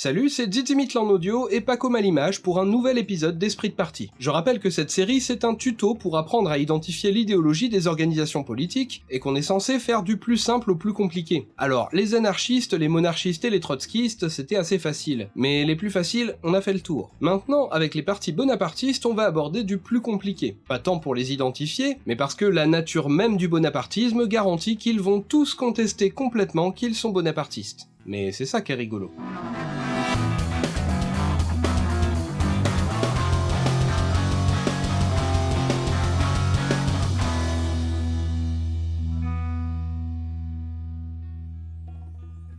Salut, c'est Zitimitlan Audio et Paco Malimage pour un nouvel épisode d'Esprit de Parti. Je rappelle que cette série c'est un tuto pour apprendre à identifier l'idéologie des organisations politiques et qu'on est censé faire du plus simple au plus compliqué. Alors, les anarchistes, les monarchistes et les trotskistes c'était assez facile, mais les plus faciles, on a fait le tour. Maintenant, avec les partis bonapartistes, on va aborder du plus compliqué. Pas tant pour les identifier, mais parce que la nature même du bonapartisme garantit qu'ils vont tous contester complètement qu'ils sont bonapartistes. Mais c'est ça qui est rigolo.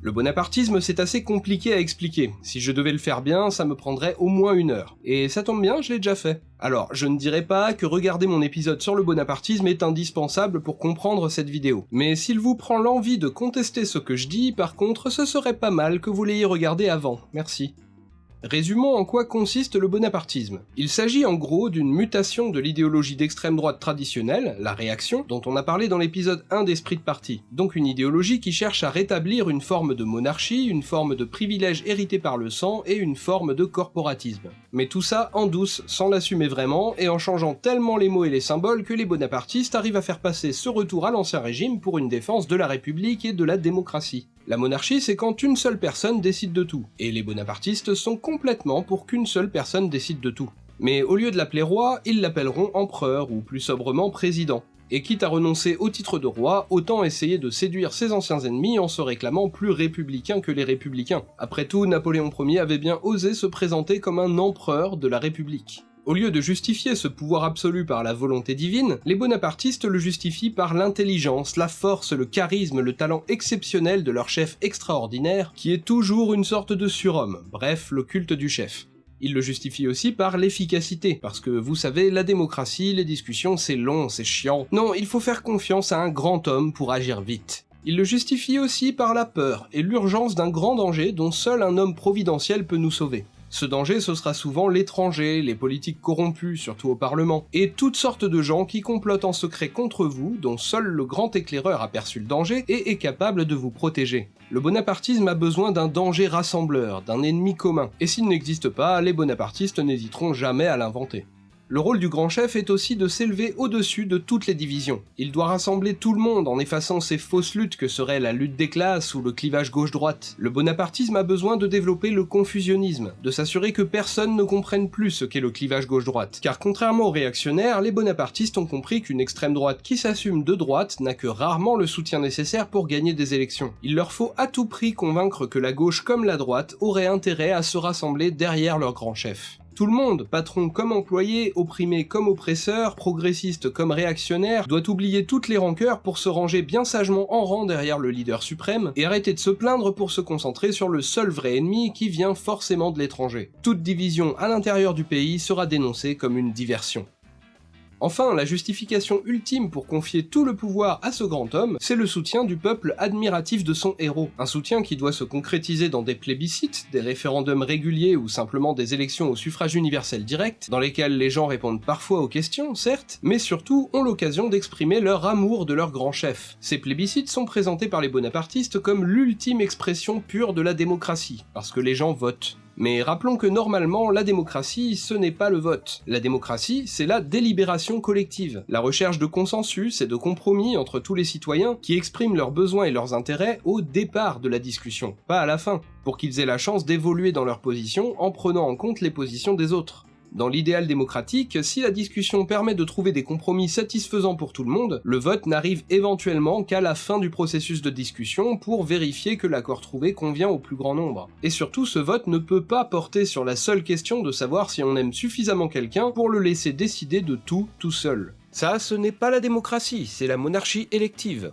Le bonapartisme, c'est assez compliqué à expliquer. Si je devais le faire bien, ça me prendrait au moins une heure. Et ça tombe bien, je l'ai déjà fait. Alors, je ne dirais pas que regarder mon épisode sur le bonapartisme est indispensable pour comprendre cette vidéo. Mais s'il vous prend l'envie de contester ce que je dis, par contre, ce serait pas mal que vous l'ayez regardé avant. Merci. Résumons en quoi consiste le bonapartisme. Il s'agit en gros d'une mutation de l'idéologie d'extrême droite traditionnelle, la réaction, dont on a parlé dans l'épisode 1 d'Esprit de Parti. Donc une idéologie qui cherche à rétablir une forme de monarchie, une forme de privilège hérité par le sang et une forme de corporatisme. Mais tout ça en douce, sans l'assumer vraiment, et en changeant tellement les mots et les symboles que les bonapartistes arrivent à faire passer ce retour à l'ancien régime pour une défense de la République et de la démocratie. La monarchie, c'est quand une seule personne décide de tout, et les bonapartistes sont complètement pour qu'une seule personne décide de tout. Mais au lieu de l'appeler roi, ils l'appelleront empereur, ou plus sobrement président. Et quitte à renoncer au titre de roi, autant essayer de séduire ses anciens ennemis en se réclamant plus républicain que les républicains. Après tout, Napoléon Ier avait bien osé se présenter comme un empereur de la République. Au lieu de justifier ce pouvoir absolu par la volonté divine, les bonapartistes le justifient par l'intelligence, la force, le charisme, le talent exceptionnel de leur chef extraordinaire, qui est toujours une sorte de surhomme, bref, le culte du chef. Ils le justifient aussi par l'efficacité, parce que vous savez, la démocratie, les discussions, c'est long, c'est chiant. Non, il faut faire confiance à un grand homme pour agir vite. Il le justifie aussi par la peur et l'urgence d'un grand danger dont seul un homme providentiel peut nous sauver. Ce danger, ce sera souvent l'étranger, les politiques corrompus, surtout au Parlement, et toutes sortes de gens qui complotent en secret contre vous, dont seul le grand éclaireur a perçu le danger et est capable de vous protéger. Le bonapartisme a besoin d'un danger rassembleur, d'un ennemi commun, et s'il n'existe pas, les bonapartistes n'hésiteront jamais à l'inventer. Le rôle du grand chef est aussi de s'élever au-dessus de toutes les divisions. Il doit rassembler tout le monde en effaçant ces fausses luttes que seraient la lutte des classes ou le clivage gauche-droite. Le bonapartisme a besoin de développer le confusionnisme, de s'assurer que personne ne comprenne plus ce qu'est le clivage gauche-droite. Car contrairement aux réactionnaires, les bonapartistes ont compris qu'une extrême droite qui s'assume de droite n'a que rarement le soutien nécessaire pour gagner des élections. Il leur faut à tout prix convaincre que la gauche comme la droite auraient intérêt à se rassembler derrière leur grand chef. Tout le monde, patron comme employé, opprimé comme oppresseur, progressiste comme réactionnaire, doit oublier toutes les rancœurs pour se ranger bien sagement en rang derrière le leader suprême et arrêter de se plaindre pour se concentrer sur le seul vrai ennemi qui vient forcément de l'étranger. Toute division à l'intérieur du pays sera dénoncée comme une diversion. Enfin, la justification ultime pour confier tout le pouvoir à ce grand homme, c'est le soutien du peuple admiratif de son héros. Un soutien qui doit se concrétiser dans des plébiscites, des référendums réguliers ou simplement des élections au suffrage universel direct, dans lesquelles les gens répondent parfois aux questions, certes, mais surtout ont l'occasion d'exprimer leur amour de leur grand chef. Ces plébiscites sont présentés par les bonapartistes comme l'ultime expression pure de la démocratie, parce que les gens votent. Mais rappelons que normalement, la démocratie, ce n'est pas le vote. La démocratie, c'est la délibération collective, la recherche de consensus et de compromis entre tous les citoyens qui expriment leurs besoins et leurs intérêts au départ de la discussion, pas à la fin, pour qu'ils aient la chance d'évoluer dans leur position en prenant en compte les positions des autres. Dans l'idéal démocratique, si la discussion permet de trouver des compromis satisfaisants pour tout le monde, le vote n'arrive éventuellement qu'à la fin du processus de discussion pour vérifier que l'accord trouvé convient au plus grand nombre. Et surtout, ce vote ne peut pas porter sur la seule question de savoir si on aime suffisamment quelqu'un pour le laisser décider de tout tout seul. Ça, ce n'est pas la démocratie, c'est la monarchie élective.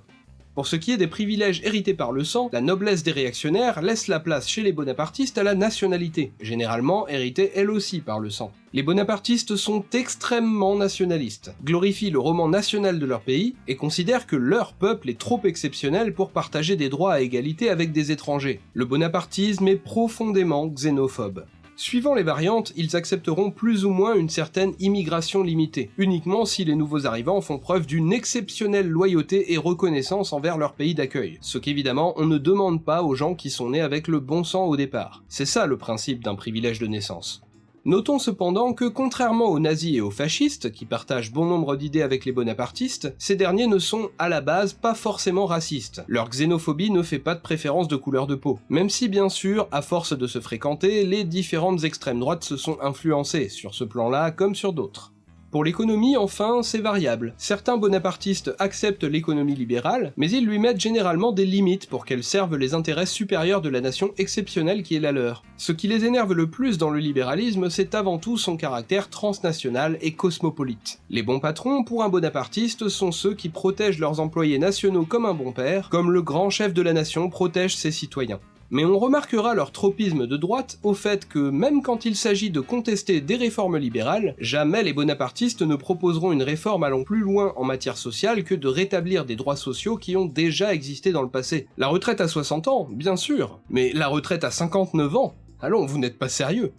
Pour ce qui est des privilèges hérités par le sang, la noblesse des réactionnaires laisse la place chez les bonapartistes à la nationalité, généralement héritée elle aussi par le sang. Les bonapartistes sont extrêmement nationalistes, glorifient le roman national de leur pays et considèrent que leur peuple est trop exceptionnel pour partager des droits à égalité avec des étrangers. Le bonapartisme est profondément xénophobe. Suivant les variantes, ils accepteront plus ou moins une certaine immigration limitée, uniquement si les nouveaux arrivants font preuve d'une exceptionnelle loyauté et reconnaissance envers leur pays d'accueil, ce qu'évidemment on ne demande pas aux gens qui sont nés avec le bon sang au départ. C'est ça le principe d'un privilège de naissance. Notons cependant que contrairement aux nazis et aux fascistes, qui partagent bon nombre d'idées avec les bonapartistes, ces derniers ne sont à la base pas forcément racistes. Leur xénophobie ne fait pas de préférence de couleur de peau. Même si bien sûr, à force de se fréquenter, les différentes extrêmes droites se sont influencées, sur ce plan-là comme sur d'autres. Pour l'économie, enfin, c'est variable. Certains bonapartistes acceptent l'économie libérale, mais ils lui mettent généralement des limites pour qu'elle serve les intérêts supérieurs de la nation exceptionnelle qui est la leur. Ce qui les énerve le plus dans le libéralisme, c'est avant tout son caractère transnational et cosmopolite. Les bons patrons, pour un bonapartiste, sont ceux qui protègent leurs employés nationaux comme un bon père, comme le grand chef de la nation protège ses citoyens. Mais on remarquera leur tropisme de droite au fait que même quand il s'agit de contester des réformes libérales, jamais les bonapartistes ne proposeront une réforme allant plus loin en matière sociale que de rétablir des droits sociaux qui ont déjà existé dans le passé. La retraite à 60 ans, bien sûr, mais la retraite à 59 ans Allons, vous n'êtes pas sérieux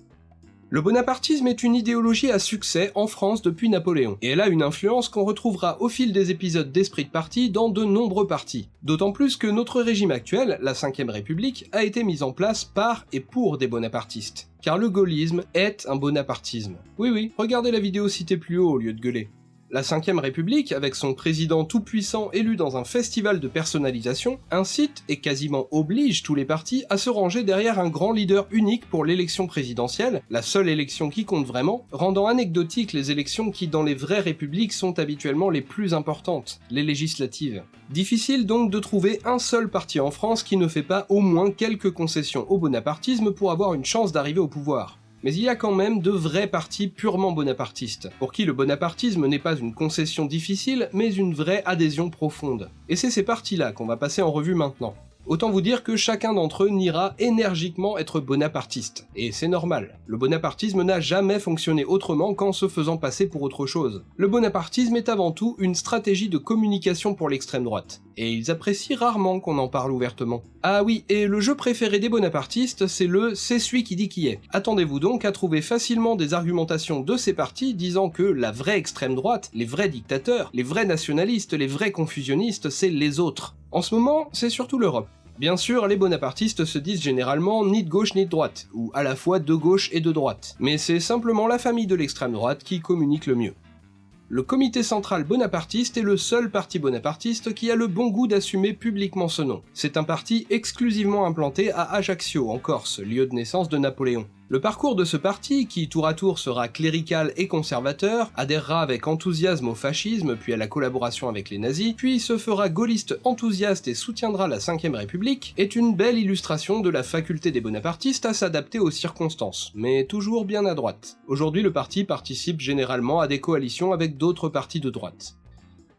le bonapartisme est une idéologie à succès en France depuis Napoléon, et elle a une influence qu'on retrouvera au fil des épisodes d'Esprit de Parti dans de nombreux partis. D'autant plus que notre régime actuel, la 5ème République, a été mis en place par et pour des bonapartistes. Car le gaullisme est un bonapartisme. Oui oui, regardez la vidéo citée plus haut au lieu de gueuler. La 5ème République, avec son président tout-puissant élu dans un festival de personnalisation, incite et quasiment oblige tous les partis à se ranger derrière un grand leader unique pour l'élection présidentielle, la seule élection qui compte vraiment, rendant anecdotiques les élections qui dans les vraies républiques sont habituellement les plus importantes, les législatives. Difficile donc de trouver un seul parti en France qui ne fait pas au moins quelques concessions au bonapartisme pour avoir une chance d'arriver au pouvoir. Mais il y a quand même de vrais partis purement bonapartistes, pour qui le bonapartisme n'est pas une concession difficile, mais une vraie adhésion profonde. Et c'est ces partis-là qu'on va passer en revue maintenant. Autant vous dire que chacun d'entre eux n'ira énergiquement être bonapartiste. Et c'est normal. Le bonapartisme n'a jamais fonctionné autrement qu'en se faisant passer pour autre chose. Le bonapartisme est avant tout une stratégie de communication pour l'extrême droite. Et ils apprécient rarement qu'on en parle ouvertement. Ah oui, et le jeu préféré des bonapartistes, c'est le « c'est celui qui dit qui est ». Attendez-vous donc à trouver facilement des argumentations de ces partis disant que la vraie extrême droite, les vrais dictateurs, les vrais nationalistes, les vrais confusionnistes, c'est les autres. En ce moment, c'est surtout l'Europe. Bien sûr, les bonapartistes se disent généralement ni de gauche ni de droite, ou à la fois de gauche et de droite, mais c'est simplement la famille de l'extrême droite qui communique le mieux. Le comité central bonapartiste est le seul parti bonapartiste qui a le bon goût d'assumer publiquement ce nom. C'est un parti exclusivement implanté à Ajaccio, en Corse, lieu de naissance de Napoléon. Le parcours de ce parti, qui tour à tour sera clérical et conservateur, adhérera avec enthousiasme au fascisme puis à la collaboration avec les nazis, puis se fera gaulliste enthousiaste et soutiendra la 5ème République, est une belle illustration de la faculté des bonapartistes à s'adapter aux circonstances, mais toujours bien à droite. Aujourd'hui le parti participe généralement à des coalitions avec d'autres partis de droite.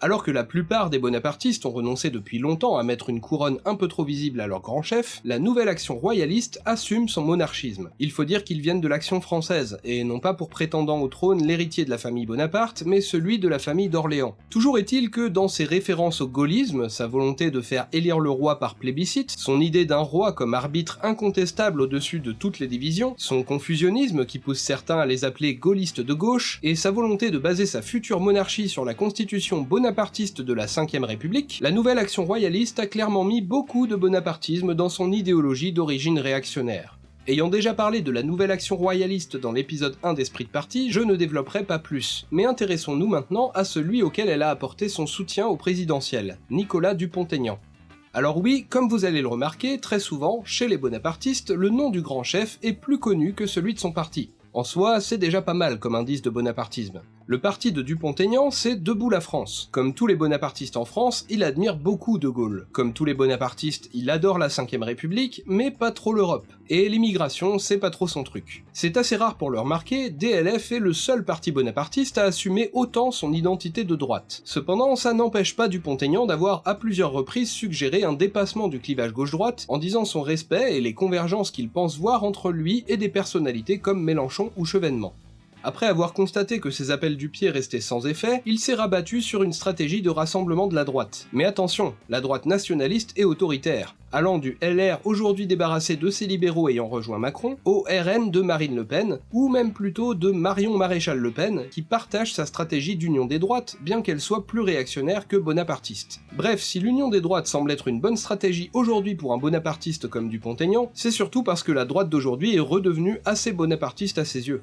Alors que la plupart des bonapartistes ont renoncé depuis longtemps à mettre une couronne un peu trop visible à leur grand chef, la nouvelle action royaliste assume son monarchisme. Il faut dire qu'ils viennent de l'action française, et non pas pour prétendant au trône l'héritier de la famille Bonaparte, mais celui de la famille d'Orléans. Toujours est-il que dans ses références au gaullisme, sa volonté de faire élire le roi par plébiscite, son idée d'un roi comme arbitre incontestable au-dessus de toutes les divisions, son confusionnisme qui pousse certains à les appeler gaullistes de gauche, et sa volonté de baser sa future monarchie sur la constitution bonapartiste bonapartiste de la 5ème République, la nouvelle action royaliste a clairement mis beaucoup de bonapartisme dans son idéologie d'origine réactionnaire. Ayant déjà parlé de la nouvelle action royaliste dans l'épisode 1 d'Esprit de Parti, je ne développerai pas plus, mais intéressons-nous maintenant à celui auquel elle a apporté son soutien au présidentiel, Nicolas Dupont-Aignan. Alors oui, comme vous allez le remarquer, très souvent, chez les bonapartistes, le nom du grand chef est plus connu que celui de son parti. En soi, c'est déjà pas mal comme indice de bonapartisme. Le parti de Dupont-Aignan, c'est Debout la France. Comme tous les bonapartistes en France, il admire beaucoup De Gaulle. Comme tous les bonapartistes, il adore la 5ème République, mais pas trop l'Europe. Et l'immigration, c'est pas trop son truc. C'est assez rare pour le remarquer, DLF est le seul parti bonapartiste à assumer autant son identité de droite. Cependant, ça n'empêche pas Dupont-Aignan d'avoir à plusieurs reprises suggéré un dépassement du clivage gauche-droite en disant son respect et les convergences qu'il pense voir entre lui et des personnalités comme Mélenchon ou Chevènement. Après avoir constaté que ses appels du pied restaient sans effet, il s'est rabattu sur une stratégie de rassemblement de la droite. Mais attention, la droite nationaliste et autoritaire, allant du LR aujourd'hui débarrassé de ses libéraux ayant rejoint Macron, au RN de Marine Le Pen, ou même plutôt de Marion Maréchal Le Pen, qui partage sa stratégie d'union des droites, bien qu'elle soit plus réactionnaire que bonapartiste. Bref, si l'union des droites semble être une bonne stratégie aujourd'hui pour un bonapartiste comme Dupont-Aignan, c'est surtout parce que la droite d'aujourd'hui est redevenue assez bonapartiste à ses yeux.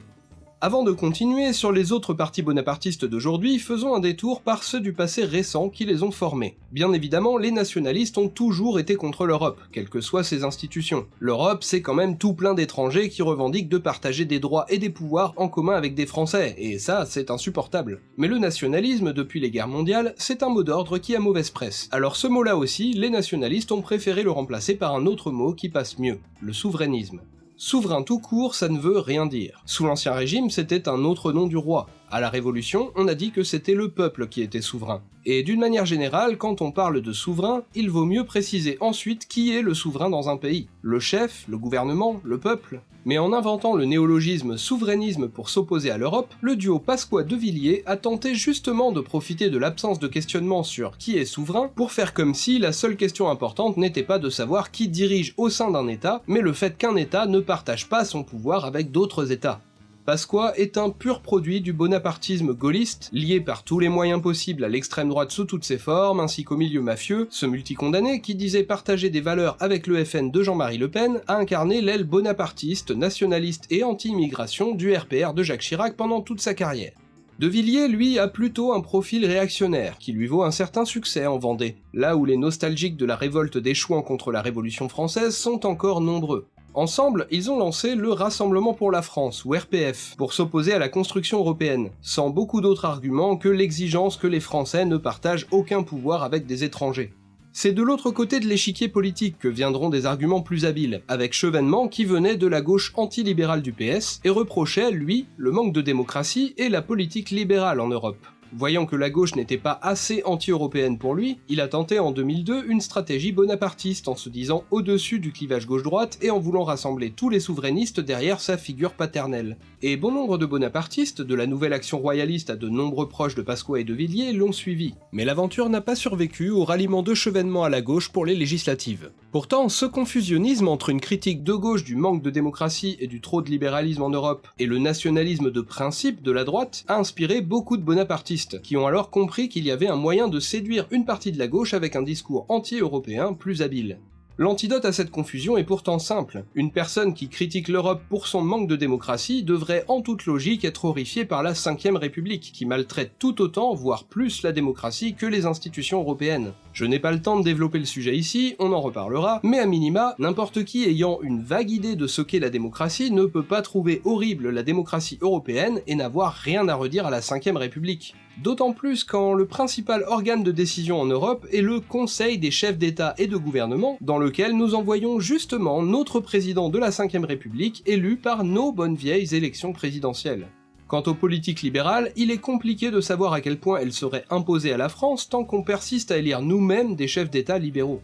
Avant de continuer sur les autres partis bonapartistes d'aujourd'hui, faisons un détour par ceux du passé récent qui les ont formés. Bien évidemment, les nationalistes ont toujours été contre l'Europe, quelles que soient ses institutions. L'Europe, c'est quand même tout plein d'étrangers qui revendiquent de partager des droits et des pouvoirs en commun avec des Français, et ça, c'est insupportable. Mais le nationalisme, depuis les guerres mondiales, c'est un mot d'ordre qui a mauvaise presse. Alors ce mot-là aussi, les nationalistes ont préféré le remplacer par un autre mot qui passe mieux, le souverainisme. Souverain tout court, ça ne veut rien dire. Sous l'Ancien Régime, c'était un autre nom du roi. À la Révolution, on a dit que c'était le peuple qui était souverain. Et d'une manière générale, quand on parle de souverain, il vaut mieux préciser ensuite qui est le souverain dans un pays. Le chef, le gouvernement, le peuple Mais en inventant le néologisme souverainisme pour s'opposer à l'Europe, le duo Pasqua-De Villiers a tenté justement de profiter de l'absence de questionnement sur qui est souverain pour faire comme si la seule question importante n'était pas de savoir qui dirige au sein d'un État, mais le fait qu'un État ne partage pas son pouvoir avec d'autres États. Pasqua est un pur produit du bonapartisme gaulliste, lié par tous les moyens possibles à l'extrême droite sous toutes ses formes, ainsi qu'au milieu mafieux, ce multicondamné qui disait partager des valeurs avec le FN de Jean-Marie Le Pen, a incarné l'aile bonapartiste, nationaliste et anti-immigration du RPR de Jacques Chirac pendant toute sa carrière. De Villiers, lui, a plutôt un profil réactionnaire, qui lui vaut un certain succès en Vendée, là où les nostalgiques de la révolte des Chouans contre la Révolution française sont encore nombreux. Ensemble, ils ont lancé le Rassemblement pour la France, ou RPF, pour s'opposer à la construction européenne, sans beaucoup d'autres arguments que l'exigence que les Français ne partagent aucun pouvoir avec des étrangers. C'est de l'autre côté de l'échiquier politique que viendront des arguments plus habiles, avec Chevènement qui venait de la gauche antilibérale du PS et reprochait, lui, le manque de démocratie et la politique libérale en Europe. Voyant que la gauche n'était pas assez anti-européenne pour lui, il a tenté en 2002 une stratégie bonapartiste en se disant au-dessus du clivage gauche-droite et en voulant rassembler tous les souverainistes derrière sa figure paternelle. Et bon nombre de bonapartistes, de la nouvelle action royaliste à de nombreux proches de Pasqua et de Villiers, l'ont suivi. Mais l'aventure n'a pas survécu au ralliement de chevènement à la gauche pour les législatives. Pourtant, ce confusionnisme entre une critique de gauche du manque de démocratie et du trop de libéralisme en Europe et le nationalisme de principe de la droite a inspiré beaucoup de bonapartistes qui ont alors compris qu'il y avait un moyen de séduire une partie de la gauche avec un discours anti-européen plus habile. L'antidote à cette confusion est pourtant simple. Une personne qui critique l'Europe pour son manque de démocratie devrait en toute logique être horrifiée par la 5ème République, qui maltraite tout autant, voire plus la démocratie que les institutions européennes. Je n'ai pas le temps de développer le sujet ici, on en reparlera, mais à minima, n'importe qui ayant une vague idée de ce qu'est la démocratie ne peut pas trouver horrible la démocratie européenne et n'avoir rien à redire à la 5ème République. D'autant plus quand le principal organe de décision en Europe est le Conseil des chefs d'État et de gouvernement, dans lequel nous envoyons justement notre président de la 5ème République élu par nos bonnes vieilles élections présidentielles. Quant aux politiques libérales, il est compliqué de savoir à quel point elles seraient imposées à la France tant qu'on persiste à élire nous-mêmes des chefs d'État libéraux.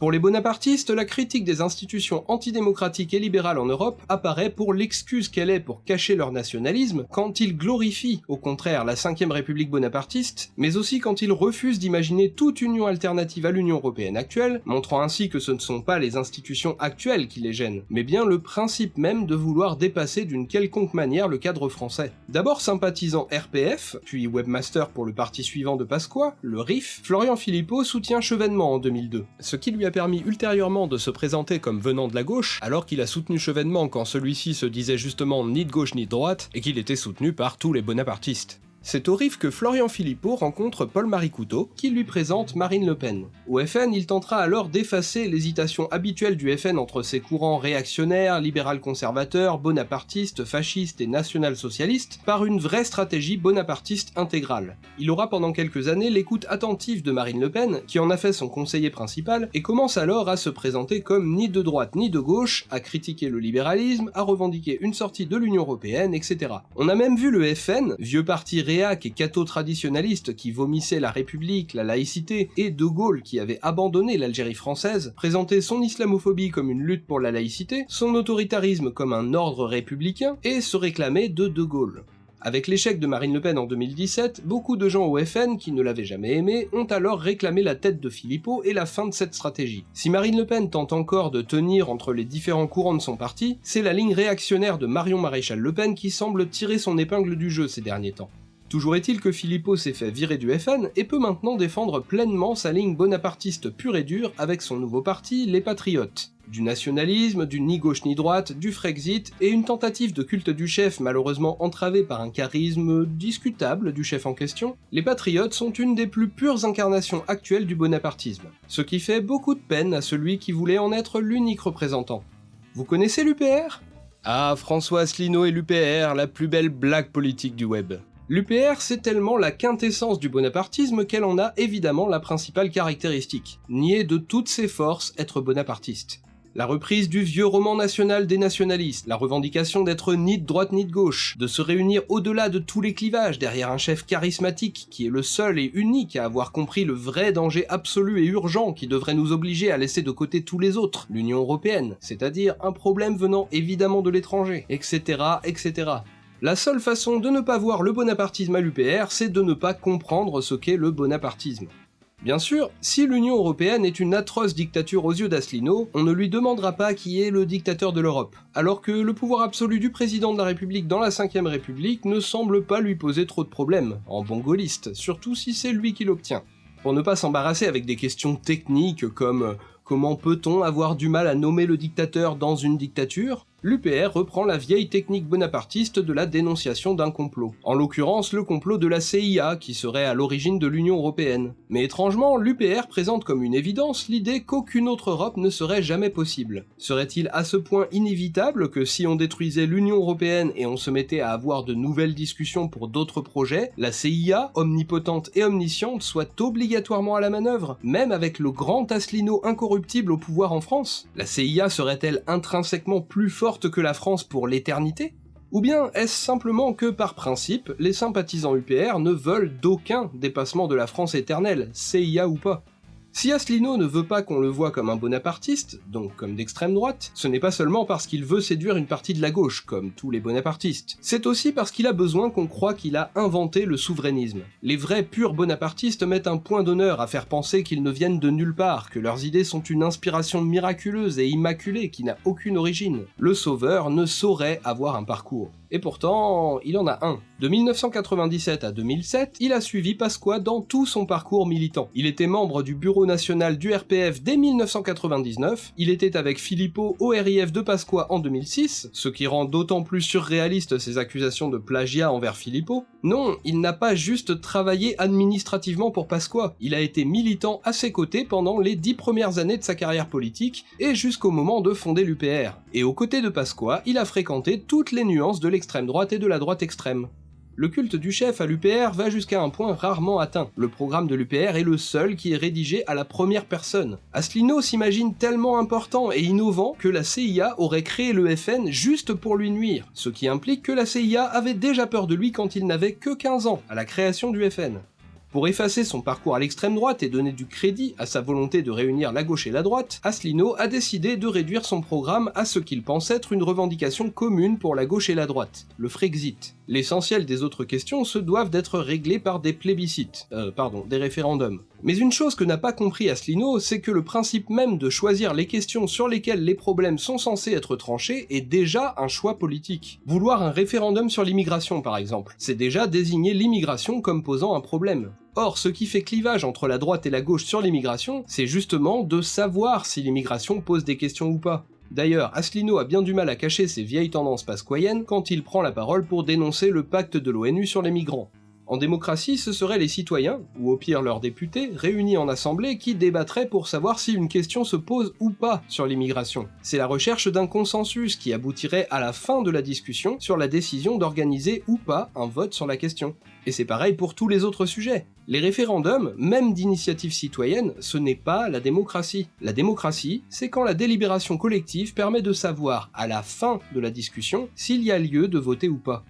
Pour les bonapartistes, la critique des institutions antidémocratiques et libérales en Europe apparaît pour l'excuse qu'elle est pour cacher leur nationalisme quand ils glorifient au contraire la 5ème République bonapartiste, mais aussi quand ils refusent d'imaginer toute union alternative à l'Union Européenne actuelle, montrant ainsi que ce ne sont pas les institutions actuelles qui les gênent, mais bien le principe même de vouloir dépasser d'une quelconque manière le cadre français. D'abord sympathisant RPF, puis webmaster pour le parti suivant de Pasqua, le RIF, Florian Philippot soutient Chevènement en 2002, ce qui lui a permis ultérieurement de se présenter comme venant de la gauche, alors qu'il a soutenu Chevènement quand celui-ci se disait justement ni de gauche ni de droite, et qu'il était soutenu par tous les bonapartistes. C'est au RIF que Florian Philippot rencontre Paul-Marie Couteau, qui lui présente Marine Le Pen. Au FN, il tentera alors d'effacer l'hésitation habituelle du FN entre ses courants réactionnaires, libéral-conservateurs, bonapartistes, fascistes et national-socialistes par une vraie stratégie bonapartiste intégrale. Il aura pendant quelques années l'écoute attentive de Marine Le Pen, qui en a fait son conseiller principal, et commence alors à se présenter comme ni de droite ni de gauche, à critiquer le libéralisme, à revendiquer une sortie de l'Union Européenne, etc. On a même vu le FN, vieux parti et catho-traditionnaliste qui vomissait la République, la laïcité, et De Gaulle qui avait abandonné l'Algérie française, présenter son islamophobie comme une lutte pour la laïcité, son autoritarisme comme un ordre républicain, et se réclamer de De Gaulle. Avec l'échec de Marine Le Pen en 2017, beaucoup de gens au FN qui ne l'avaient jamais aimé ont alors réclamé la tête de Philippot et la fin de cette stratégie. Si Marine Le Pen tente encore de tenir entre les différents courants de son parti, c'est la ligne réactionnaire de Marion Maréchal Le Pen qui semble tirer son épingle du jeu ces derniers temps. Toujours est-il que Philippot s'est fait virer du FN et peut maintenant défendre pleinement sa ligne bonapartiste pure et dure avec son nouveau parti, les Patriotes. Du nationalisme, du ni gauche ni droite, du Frexit, et une tentative de culte du chef malheureusement entravée par un charisme discutable du chef en question, les Patriotes sont une des plus pures incarnations actuelles du bonapartisme, ce qui fait beaucoup de peine à celui qui voulait en être l'unique représentant. Vous connaissez l'UPR Ah, François Asselineau et l'UPR, la plus belle blague politique du web. L'UPR, c'est tellement la quintessence du bonapartisme qu'elle en a évidemment la principale caractéristique, nier de toutes ses forces être bonapartiste la reprise du vieux roman national des nationalistes, la revendication d'être ni de droite ni de gauche, de se réunir au-delà de tous les clivages derrière un chef charismatique qui est le seul et unique à avoir compris le vrai danger absolu et urgent qui devrait nous obliger à laisser de côté tous les autres, l'Union Européenne, c'est-à-dire un problème venant évidemment de l'étranger, etc., etc. La seule façon de ne pas voir le bonapartisme à l'UPR, c'est de ne pas comprendre ce qu'est le bonapartisme. Bien sûr, si l'Union Européenne est une atroce dictature aux yeux d'Asselineau, on ne lui demandera pas qui est le dictateur de l'Europe, alors que le pouvoir absolu du président de la République dans la 5ème République ne semble pas lui poser trop de problèmes, en bon gaulliste, surtout si c'est lui qui l'obtient. Pour ne pas s'embarrasser avec des questions techniques comme comment peut-on avoir du mal à nommer le dictateur dans une dictature? l'UPR reprend la vieille technique bonapartiste de la dénonciation d'un complot. En l'occurrence, le complot de la CIA, qui serait à l'origine de l'Union Européenne. Mais étrangement, l'UPR présente comme une évidence l'idée qu'aucune autre Europe ne serait jamais possible. Serait-il à ce point inévitable que si on détruisait l'Union Européenne et on se mettait à avoir de nouvelles discussions pour d'autres projets, la CIA, omnipotente et omnisciente, soit obligatoirement à la manœuvre, même avec le grand Asselineau incorruptible au pouvoir en France? La CIA serait-elle intrinsèquement plus forte que la France pour l'éternité Ou bien est-ce simplement que par principe, les sympathisants UPR ne veulent d'aucun dépassement de la France éternelle, CIA ou pas? Si Asselineau ne veut pas qu'on le voit comme un bonapartiste, donc comme d'extrême droite, ce n'est pas seulement parce qu'il veut séduire une partie de la gauche, comme tous les bonapartistes, c'est aussi parce qu'il a besoin qu'on croit qu'il a inventé le souverainisme. Les vrais purs bonapartistes mettent un point d'honneur à faire penser qu'ils ne viennent de nulle part, que leurs idées sont une inspiration miraculeuse et immaculée qui n'a aucune origine. Le sauveur ne saurait avoir un parcours. Et pourtant, il en a un. De 1997 à 2007, il a suivi Pasqua dans tout son parcours militant. Il était membre du bureau national du RPF dès 1999, il était avec Philippot au RIF de Pasqua en 2006, ce qui rend d'autant plus surréaliste ses accusations de plagiat envers Philippot. Non, il n'a pas juste travaillé administrativement pour Pasqua, il a été militant à ses côtés pendant les dix premières années de sa carrière politique et jusqu'au moment de fonder l'UPR. Et aux côtés de Pasqua, il a fréquenté toutes les nuances de l'extrême droite et de la droite extrême. Le culte du chef à l'UPR va jusqu'à un point rarement atteint. Le programme de l'UPR est le seul qui est rédigé à la première personne. Asselineau s'imagine tellement important et innovant que la CIA aurait créé le FN juste pour lui nuire, ce qui implique que la CIA avait déjà peur de lui quand il n'avait que 15 ans, à la création du FN. Pour effacer son parcours à l'extrême droite et donner du crédit à sa volonté de réunir la gauche et la droite, Asselineau a décidé de réduire son programme à ce qu'il pense être une revendication commune pour la gauche et la droite, le Frexit. L'essentiel des autres questions se doivent d'être réglées par des plébiscites, euh, pardon, des référendums. Mais une chose que n'a pas compris Asselineau, c'est que le principe même de choisir les questions sur lesquelles les problèmes sont censés être tranchés est déjà un choix politique. Vouloir un référendum sur l'immigration par exemple, c'est déjà désigner l'immigration comme posant un problème. Or, ce qui fait clivage entre la droite et la gauche sur l'immigration, c'est justement de savoir si l'immigration pose des questions ou pas. D'ailleurs, Asselineau a bien du mal à cacher ses vieilles tendances pasquoyennes quand il prend la parole pour dénoncer le pacte de l'ONU sur les migrants. En démocratie, ce seraient les citoyens, ou au pire leurs députés, réunis en assemblée qui débattraient pour savoir si une question se pose ou pas sur l'immigration. C'est la recherche d'un consensus qui aboutirait à la fin de la discussion sur la décision d'organiser ou pas un vote sur la question. Et c'est pareil pour tous les autres sujets. Les référendums, même d'initiative citoyenne, ce n'est pas la démocratie. La démocratie, c'est quand la délibération collective permet de savoir, à la fin de la discussion, s'il y a lieu de voter ou pas.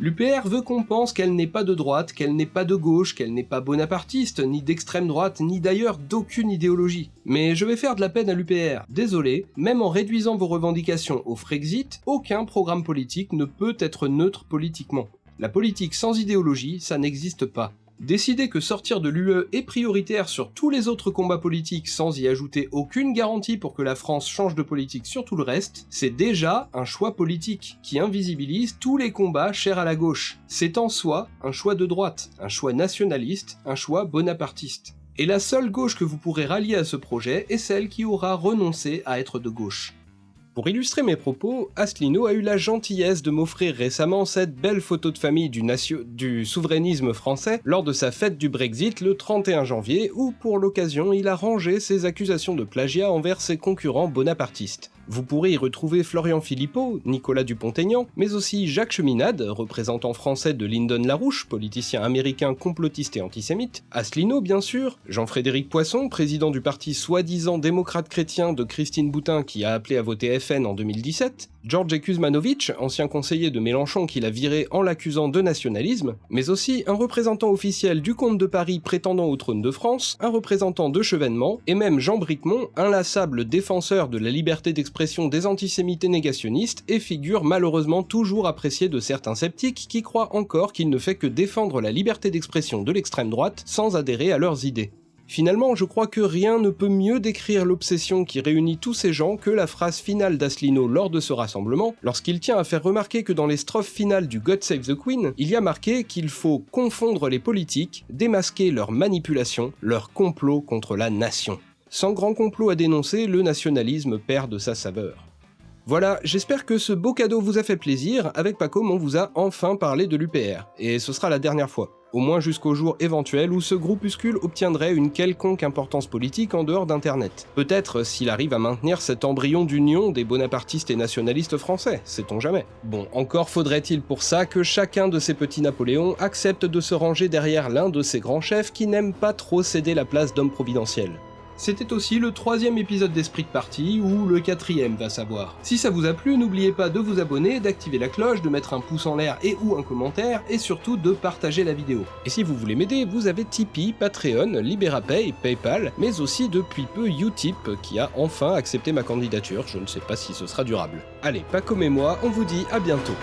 L'UPR veut qu'on pense qu'elle n'est pas de droite, qu'elle n'est pas de gauche, qu'elle n'est pas bonapartiste, ni d'extrême droite, ni d'ailleurs d'aucune idéologie. Mais je vais faire de la peine à l'UPR. Désolé, même en réduisant vos revendications au Frexit, aucun programme politique ne peut être neutre politiquement. La politique sans idéologie, ça n'existe pas. Décider que sortir de l'UE est prioritaire sur tous les autres combats politiques sans y ajouter aucune garantie pour que la France change de politique sur tout le reste, c'est déjà un choix politique qui invisibilise tous les combats chers à la gauche. C'est en soi un choix de droite, un choix nationaliste, un choix bonapartiste. Et la seule gauche que vous pourrez rallier à ce projet est celle qui aura renoncé à être de gauche. Pour illustrer mes propos, Asselineau a eu la gentillesse de m'offrir récemment cette belle photo de famille du, souverainisme français lors de sa fête du Brexit le 31 janvier où pour l'occasion il a rangé ses accusations de plagiat envers ses concurrents bonapartistes. Vous pourrez y retrouver Florian Philippot, Nicolas Dupont-Aignan, mais aussi Jacques Cheminade, représentant français de Lyndon LaRouche, politicien américain complotiste et antisémite, Asselineau bien sûr, Jean-Frédéric Poisson, président du parti soi-disant démocrate chrétien de Christine Boutin qui a appelé à voter FN en 2017, George Kuzmanovic, ancien conseiller de Mélenchon qui l'a viré en l'accusant de nationalisme, mais aussi un représentant officiel du comte de Paris prétendant au trône de France, un représentant de Chevènement, et même Jean Bricmont, inlassable défenseur de la liberté d'expression des antisémites et négationnistes, et figure malheureusement toujours appréciée de certains sceptiques qui croient encore qu'il ne fait que défendre la liberté d'expression de l'extrême droite sans adhérer à leurs idées. Finalement, je crois que rien ne peut mieux décrire l'obsession qui réunit tous ces gens que la phrase finale d'Aslino lors de ce rassemblement, lorsqu'il tient à faire remarquer que dans les strophes finales du God Save the Queen, il y a marqué qu'il faut confondre les politiques, démasquer leurs manipulations, leur complot contre la nation. Sans grand complot à dénoncer, le nationalisme perd de sa saveur. Voilà, j'espère que ce beau cadeau vous a fait plaisir, avec Pacom on vous a enfin parlé de l'UPR, et ce sera la dernière fois au moins jusqu'au jour éventuel où ce groupuscule obtiendrait une quelconque importance politique en dehors d'Internet. Peut-être s'il arrive à maintenir cet embryon d'union des bonapartistes et nationalistes français, sait-on jamais. Bon, encore faudrait-il pour ça que chacun de ces petits Napoléons accepte de se ranger derrière l'un de ces grands chefs qui n'aiment pas trop céder la place d'homme providentiel. C'était aussi le troisième épisode d'Esprit de Partie, ou le quatrième va savoir. Si ça vous a plu, n'oubliez pas de vous abonner, d'activer la cloche, de mettre un pouce en l'air et ou un commentaire, et surtout de partager la vidéo. Et si vous voulez m'aider, vous avez Tipeee, Patreon, Liberapay, Paypal, mais aussi depuis peu Utip, qui a enfin accepté ma candidature, je ne sais pas si ce sera durable. Allez, pas comme et moi, on vous dit à bientôt.